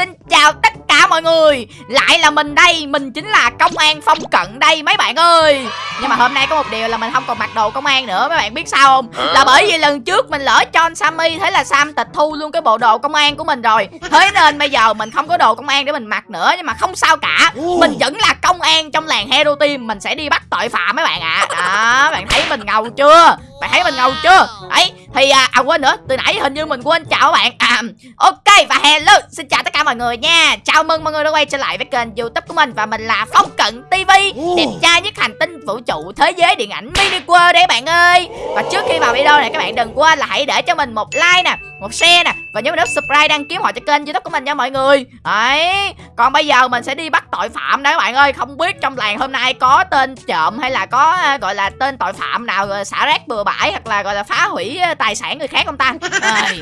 Xin chào tất cả mọi người. Lại là mình đây Mình chính là công an phong cận đây mấy bạn ơi. Nhưng mà hôm nay có một điều là mình không còn mặc đồ công an nữa Mấy bạn biết sao không? Là bởi vì lần trước mình lỡ cho Sammy Thế là Sam tịch thu luôn cái bộ đồ công an của mình rồi. Thế nên bây giờ mình không có đồ công an để mình mặc nữa Nhưng mà không sao cả. Mình vẫn là công an trong làng Hero Team Mình sẽ đi bắt tội phạm mấy bạn ạ. À. Đó bạn thấy mình ngầu chưa? Bạn thấy mình ngầu chưa? Đấy thì à, à quên nữa từ nãy hình như mình quên chào các bạn. À, ok và hello xin chào tất cả mọi người nha. Chào mừng mọi người đã quay trở lại với kênh youtube của mình và mình là phong cận tv đẹp trai nhất hành tinh vũ trụ thế giới điện ảnh mini world đấy bạn ơi. Và trước khi vào video này các bạn đừng quên là hãy để cho mình một like nè một share nè và nhớ nút subscribe đăng ký họ cho kênh youtube của mình nha mọi người. Đấy còn bây giờ mình sẽ đi bắt tội phạm đấy các bạn ơi. Không biết trong làng hôm nay có tên trộm hay là có à, gọi là tên tội phạm nào xả rác bừa bãi hoặc là gọi là phá hủy à, tài sản người khác không ta? À.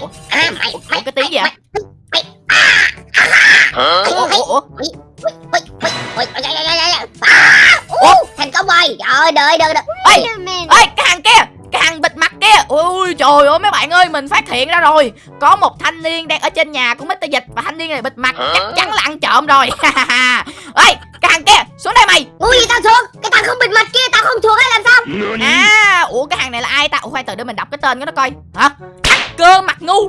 ủa, ủa, ủa, cái tiếng gì vậy ủa, ủa, ủa. Ủa, thành công rồi trời đợi đợi đợi ê ê cái hàng kia cái hàng bịt mặt kia ui trời ơi mấy bạn ơi mình phát hiện ra rồi có một thanh niên đang ở trên nhà của Mr. Dịch và thanh niên này bịt mặt chắc chắn là ăn trộm rồi ê cái hàng kia xuống đây mày ui tao xuống cái thằng không bịt mặt kia tao không xuống hay làm sao à ủa cái hàng này là ai ta ủa khoan từ để mình đọc cái tên của nó coi hả hacker mặt ngu.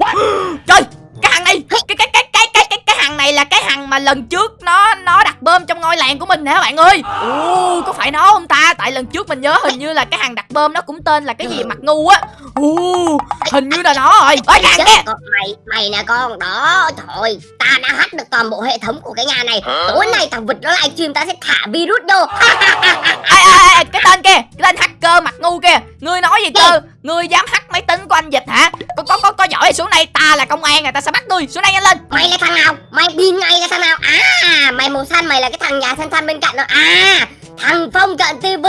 Trời cái hàng này cái cái cái cái cái cái cái hàng này là cái hàng mà lần trước nó nó đặt bơm trong ngôi làng của mình nè các bạn ơi. Ồ có phải nó không ta? Tại lần trước mình nhớ hình như là cái hàng đặt bơm nó cũng tên là cái gì mặt ngu á. Ồ hình như là nó rồi. Ơi hàng kia. mày mày nè con đó. Thôi ta đã hack được toàn bộ hệ thống của cái nhà này. Tối nay thằng vịt nó livestream ta sẽ thả virus vô. Ê, ê, cái tên kia cái tên hacker mặt ngu kia. Ngươi nói gì cơ ngươi dám hack máy tính của anh dịch hả? Có có có, có giỏi xuống đây ta là công an rồi ta sẽ bắt ngươi. Xuống đây nhanh lên. Mày là thằng nào? Mày điên ngay là thằng nào? À mày màu xanh mày là cái thằng nhà xanh xanh bên cạnh đó. À thằng phong cận tv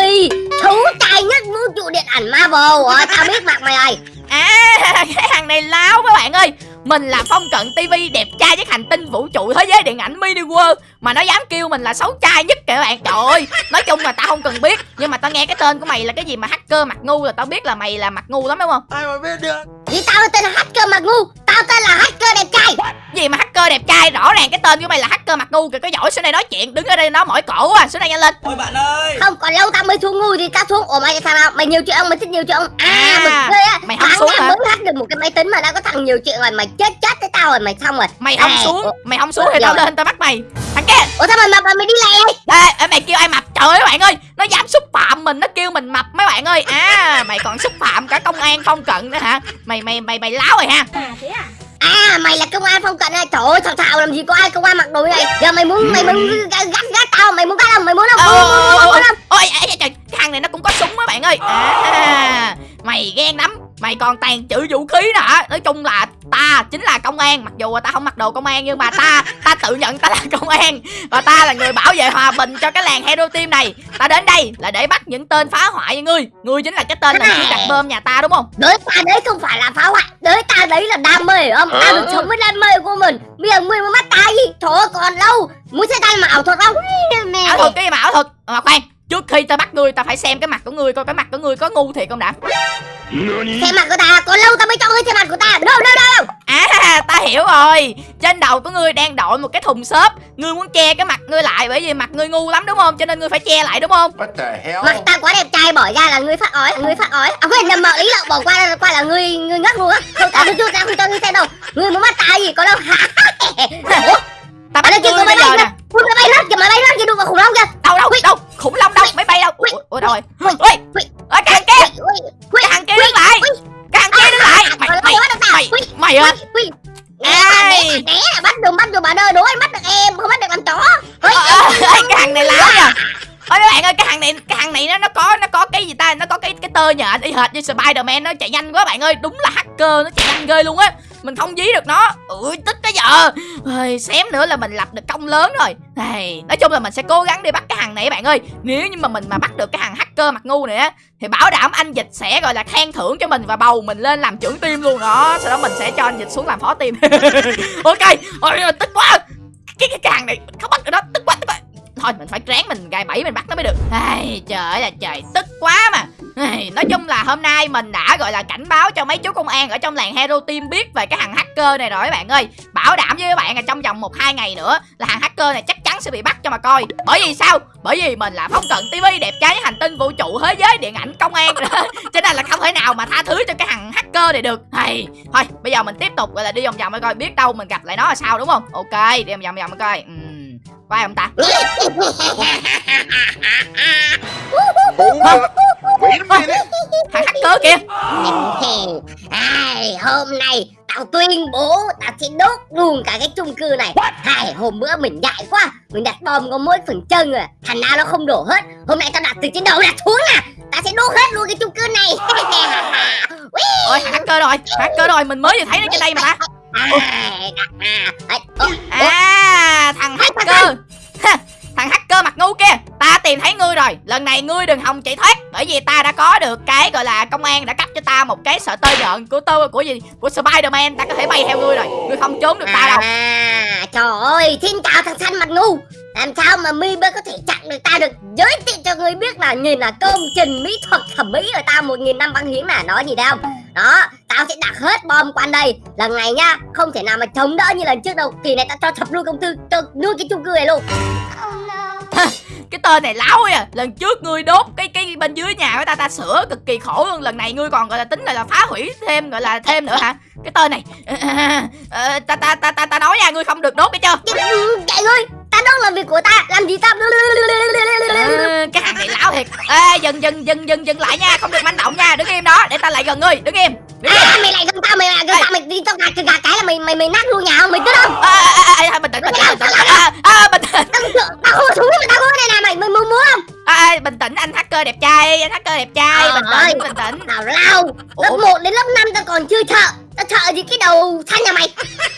thú tài nhất vũ trụ điện ảnh marvel. À, tao biết mặt mày rồi. À cái hàng này láo các bạn ơi mình là phong cận tv đẹp trai nhất hành tinh vũ trụ thế giới điện ảnh mini world mà nó dám kêu mình là xấu trai nhất kìa các bạn. Trời ơi nói chung là tao không cần biết nhưng mà tao nghe cái tên của mày là cái gì mà hacker mặt ngu là tao biết là mày là mặt ngu lắm đúng không? Ai mà biết được? Vì tao tên là hacker mặt ngu tao tên là hacker đẹp trai? Gì mà hacker đẹp trai? Rõ ràng cái tên của mày là hacker mặt ngu kìa có giỏi xuống đây nói chuyện đứng ở đây nói mỏi cổ à. Xuống đây nhanh lên. Ôi bạn ơi. Không còn lâu tao mới xuống ngu thì tao xuống. Ủa mày sao nào mày nhiều chuyện không? Mày thích nhiều chuyện không? À, À, bực ghê á. mày không xuống hả? mới hack được một cái máy tính mà đã có thằng nhiều chuyện rồi mày chết chết với tao rồi mày xong rồi. Mày không À, xuống ủa, mày không xuống thì tao lên tao bắt mày. Thằng kia. Ủa sao mày mập mà mày đi lẹ? Ê, mày kêu ai mập? Trời ơi các bạn ơi nó dám xúc phạm mình nó kêu mình mập mấy bạn ơi. À mày còn xúc phạm cả công an phong cận nữa hả? Mày mày mày mày láo rồi ha. À mày là công an phong cận à trời ơi thằng thảo làm gì có ai công an mặc đồ này? Giờ mày muốn mày muốn gắt gắt tao mày muốn bắt không? Mày muốn không? Ờ, muốn, muốn, muốn, muốn không? ôi ê, ê, trời thằng này nó cũng có súng mấy bạn ơi. À. ghen lắm mày còn tàn trữ vũ khí nữa hả? Nói chung là ta chính là công an. Mặc dù là ta không mặc đồ công an nhưng mà ta ta tự nhận ta là công an. Và ta là người bảo vệ hòa bình cho cái làng hero team này. Ta đến đây là để bắt những tên phá hoại như ngươi. Ngươi chính là cái tên là đặt bơm nhà ta đúng không? Đấy ta đấy không phải là phá hoại. Đấy ta đấy là đam mê không? Ta được sống với đam mê của mình. Bây giờ ngươi muốn bắt ta gì ơi còn lâu. Muốn xem ta mà ảo thuật không? Ảo thuật cái gì mà ảo thuật? Mà khoan trước khi ta bắt ngươi ta phải xem cái mặt của ngươi coi cái mặt của ngươi có ngu thiệt không đã? Xem mặt của ta còn lâu ta mới cho ngươi xem mặt của ta đâu đâu đâu À ta hiểu rồi. Trên đầu của ngươi đang đội một cái thùng xốp. Ngươi muốn che cái mặt ngươi lại Bởi vì mặt ngươi ngu lắm đúng không? Cho nên ngươi phải che lại đúng không? What the hell? Mặt ta quá đẹp trai bỏ ra là ngươi phát ói ngươi phát ói. À quên nhầm mợ ý lộn bỏ qua qua là ngươi ngươi ngất luôn á. Không ta chưa ta không cho ngươi xem đâu. Ngươi muốn bắt ta gì có đâu hả? Ta bắt kìa ngươi có bây giờ bay nè. máy bay lướt kìa máy bay lướt kìa đụng vào khủng long kìa. Đâu đâu đâu Khủng long đâu Máy bay đâu. Ủa, Ủa rồi. Ui. Ở cái thằng kia. Cái thằng kia đứng lại. Cái thằng kia đứng lại. Mày Còn mày mày Mày á ui. ui né mà, Ai? là bắt được bắt được bà đơ anh bắt được em không bắt được làm chó. Ờ, ờ, Cái thằng này láo nha Ôi các bạn ơi cái thằng này cái thằng này nó nó có nó có cái gì ta? Nó có cái cái tơ nhện y hệt như Spiderman nó chạy nhanh quá bạn ơi. Đúng là hacker nó chạy nhanh ghê luôn á mình không dí được nó. Ui tức cái giờ. Ui, xém nữa là mình lập được công lớn rồi. Này nói chung là mình sẽ cố gắng đi bắt cái thằng này bạn ơi. Nếu như mà mình mà bắt được cái thằng hacker mặt ngu này á thì bảo đảm anh dịch sẽ gọi là khen thưởng cho mình và bầu mình lên làm trưởng tim luôn. Đó sau đó mình sẽ cho anh dịch xuống làm phó tim ok. Ôi tức quá. Cái cái càng này không bắt được nó. Tức quá tức quá. Thôi mình phải ráng mình gài bẫy mình bắt nó mới được. Ai trời ơi là trời. Tức quá mà. nói chung là hôm nay mình đã gọi là cảnh báo cho mấy chú công an ở trong làng hero team biết về cái thằng hacker này rồi các bạn ơi. Bảo đảm với các bạn là trong vòng một hai ngày nữa là thằng hacker này chắc chắn sẽ bị bắt cho mà coi. Bởi vì sao? Bởi vì mình là phong cận tv đẹp trai hành tinh vũ trụ thế giới điện ảnh công an. Cho nên là không thể nào mà tha thứ cho cái thằng hacker này được. Hay thôi bây giờ mình tiếp tục gọi là đi vòng vòng coi biết đâu mình gặp lại nó là sao đúng không? Ok đi vòng vòng vòng coi uhm, có ai không ta thằng hacker kìa. Ai, hôm nay tao tuyên bố tao sẽ đốt luôn cả cái chung cư này. Hai, hôm bữa mình dại quá. Mình đặt bom có mỗi phần chân rồi Thành nào nó không đổ hết. Hôm nay tao đặt từ trên đầu đặt xuống nè Tao sẽ đốt hết luôn cái chung cư này. Ôi thằng hacker rồi. Hacker rồi. Mình mới vừa thấy nó trên đây mà ta. À, À thằng hacker. Ha, Thằng hacker mặt ngu kia Ta tìm thấy ngươi rồi. Lần này ngươi đừng hòng chạy thoát Bởi vì ta đã có được cái gọi là công an đã cấp cho ta một cái sợi tơ nhọn của tơ của gì? Của Spiderman Ta có thể bay theo ngươi rồi. Ngươi không trốn được ta đâu. À, trời ơi, xin chào thằng xanh mặt ngu. Làm sao mà mi mới có thể chặn được ta được? Giới thiệu cho người biết là nhìn là công trình mỹ thuật thẩm mỹ ở ta một nghìn năm văn hiến là nói gì đâu. Đó, tao sẽ đặt hết bom quanh đây. Lần này nha, không thể nào mà chống đỡ như lần trước đâu. Kỳ này tao cho thập luôn công tư, cho nuôi cái chung cư này luôn. Cái tên này láo à. Lần trước ngươi đốt cái cái bên dưới nhà của ta Ta sửa cực kỳ khổ luôn. Lần này ngươi còn gọi là tính là, là phá hủy thêm gọi là thêm nữa hả? Cái tên này. Ờ, ta, ta ta ta ta nói nha ngươi không được đốt cái chưa? Chạy ngươi, ta đó là việc của ta, làm gì tao Ờ, cái thằng này lão thiệt. Ê dừng dừng dừng dừng dừng lại nha. Không được manh động nha. Đứng im đó. Để ta lại gần ngươi. Đứng im. Đứng im. À, mày lại gần tao, mày lại gần tao, mày đi tao gạt gạt cái là mày mày mày nát luôn nhà không, mày biết không? à, à, à, à, bình tĩnh bình tĩnh bình tĩnh. À, à, bình tĩnh. Tao tao không súng mà tao cái này nè. Mày, mày muốn muốn không? à, à, bình tĩnh. Anh hacker đẹp trai. Anh hacker đẹp trai. Bình tĩnh bình tĩnh. Tào lao Lớp Ủa? 1 đến lớp 5 tao còn chưa sợ Tao sợ gì cái đầu xanh nhà mày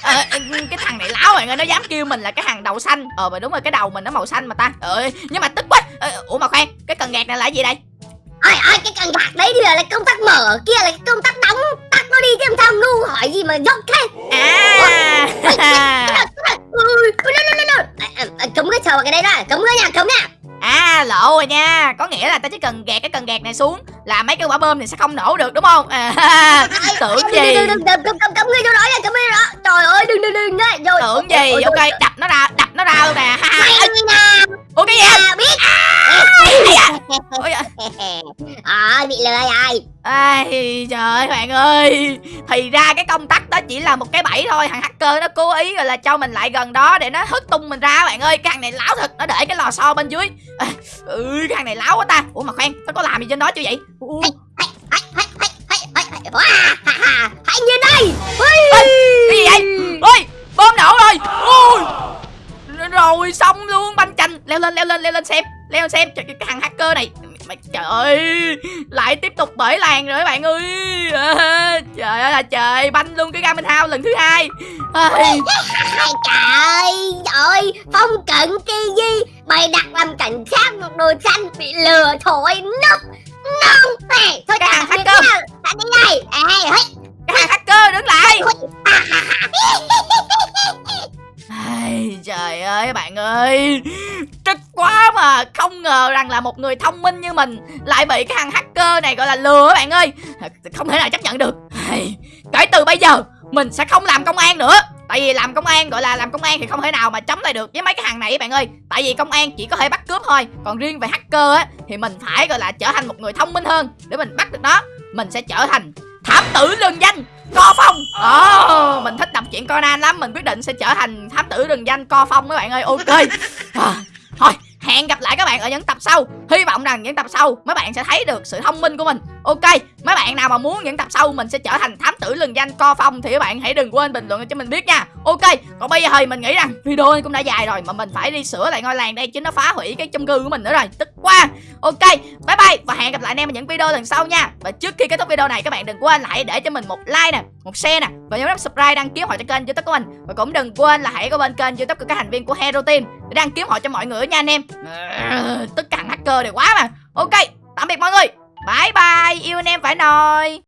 Ờ, cái thằng này láo bạn ơi nó dám kêu mình là cái thằng đầu xanh ờ mà đúng rồi cái đầu mình nó màu xanh mà ta ờ nhưng mà tức quá ờ, ủa mà khoan cái cần gạt này là gì đây Ôi ôi cái cần gạt đấy thì là công tắc mở Kia là công tắc đóng Tắt nó đi chứ làm sao ngu hỏi gì mà dốc thế à. À, à, à, cái sờ vào cái đấy đó Cấm cái nha cấm nha À lộ rồi nha Có nghĩa là ta chỉ cần gạt cái cần gạt này xuống Là mấy cái quả bơm này sẽ không nổ được đúng không à, Tưởng gì đừng, đừng, đừng, Cấm cái chỗ đó nha Cấm cái đó Trời ơi đừng đừng đừng Rồi Tưởng gì Ok đập nó ra Đập nó ra luôn nè Ủa cái gì à, Ôi, à. À bị lừa rồi Ai trời ơi bạn ơi Thì ra cái công tắc đó chỉ là một cái bẫy thôi Thằng hacker nó cố ý rồi là cho mình lại gần đó Để nó hất tung mình ra bạn ơi Cái thằng này láo thật Nó để cái lò xo bên dưới à, Ừ cái thằng này láo quá ta Ủa mà khoan Nó có làm gì trên đó chưa vậy Ủa, Hãy nhìn đây Cái gì vậy Ôi bom nổ rồi Ôi Rồi xong luôn banh chành Leo lên leo lên leo lên xem Leo xem Trời, cái thằng hacker này Mày, Trời ơi Lại tiếp tục bởi làng rồi các bạn ơi. À, Trời ơi là trời Banh luôn cái Garmin House lần thứ hai. Ai, Ai trời ơi Phong cận TV Mày đặt làm cảnh sát một đồ xanh Bị lừa thôi nốc Nông này Thôi Cái biệt hacker. Tạm biệt đây. Ê hây Cái thằng hacker đứng lại. Ai, trời ơi bạn ơi mà Không ngờ rằng là một người thông minh như mình Lại bị cái thằng hacker này gọi là lừa các bạn ơi. Không thể nào chấp nhận được. Kể từ bây giờ Mình sẽ không làm công an nữa. Tại vì làm công an gọi là làm công an thì không thể nào mà chống lại được với mấy cái hàng này các bạn ơi. Tại vì công an chỉ có thể bắt cướp thôi Còn riêng về hacker á Thì mình phải gọi là trở thành một người thông minh hơn Để mình bắt được nó. Mình sẽ trở thành thám tử lừng danh Co Phong. Ồ, mình thích đọc truyện Conan lắm Mình quyết định sẽ trở thành thám tử rừng danh Co Phong các bạn ơi. Ok. À, Thôi hẹn gặp lại các bạn ở những tập sau. Hy vọng rằng những tập sau mấy bạn sẽ thấy được sự thông minh của mình. Ok, Mấy bạn nào mà muốn những tập sau mình sẽ trở thành thám tử lừng danh Co Phong Thì các bạn hãy đừng quên bình luận cho mình biết nha. Ok, Còn bây giờ thì mình nghĩ rằng video này cũng đã dài rồi Mà mình phải đi sửa lại ngôi làng đây Chứ nó phá hủy cái chung cư của mình nữa rồi. Tức quá. Ok, Bye bye Và hẹn gặp lại anh em ở những video lần sau nha. Và trước khi kết thúc video này, các bạn đừng quên lại để cho mình một like nè. Một share nè, Và nhớ nút subscribe đăng ký họ cho kênh youtube của mình. Và cũng đừng quên là hãy có bên kênh youtube của các thành viên của Hero Team Để đăng ký họ cho mọi người nha anh em. Ờ, tất cả hacker đều quá mà. Ok, Tạm biệt mọi người. Bye bye, Yêu anh em phải nồi